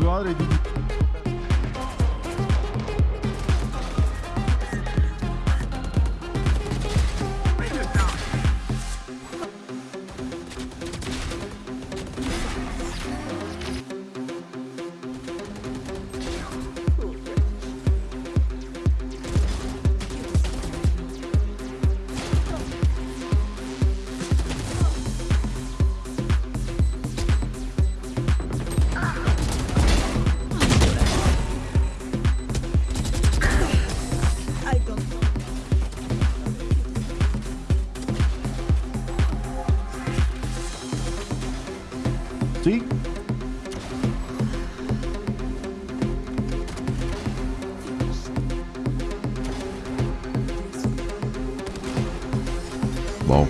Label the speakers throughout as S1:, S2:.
S1: god,
S2: I did it.
S1: ¿Sí? Wow.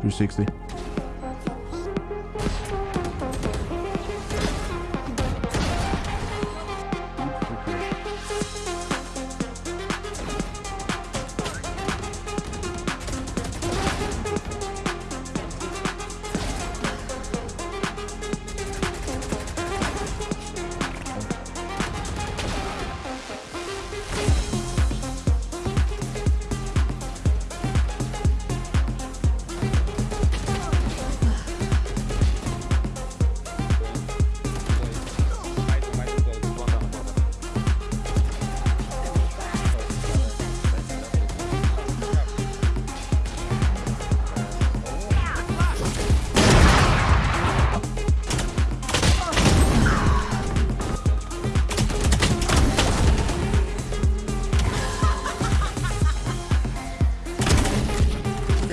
S1: Three sixty.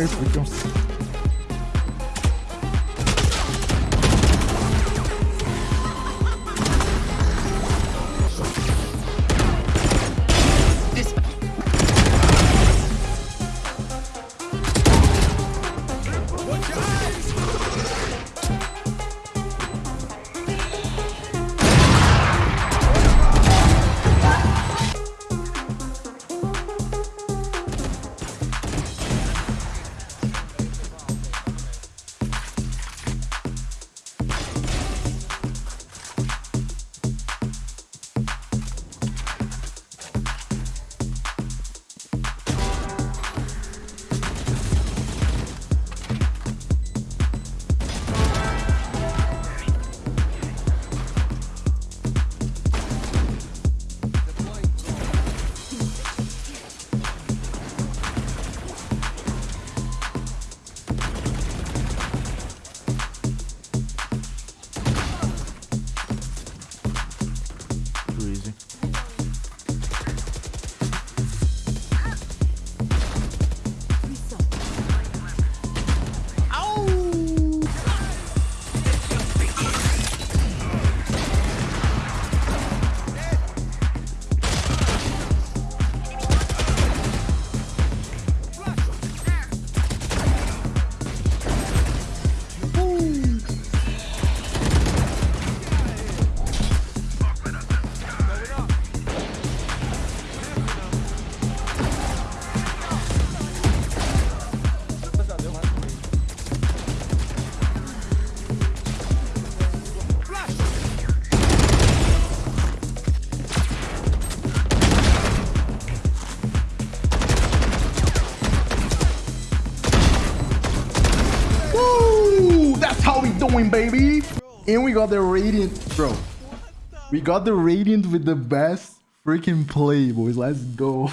S1: quelle fréquence doing, baby. And we got the radiant, bro. We got the radiant with the best freaking play, boys. Let's go.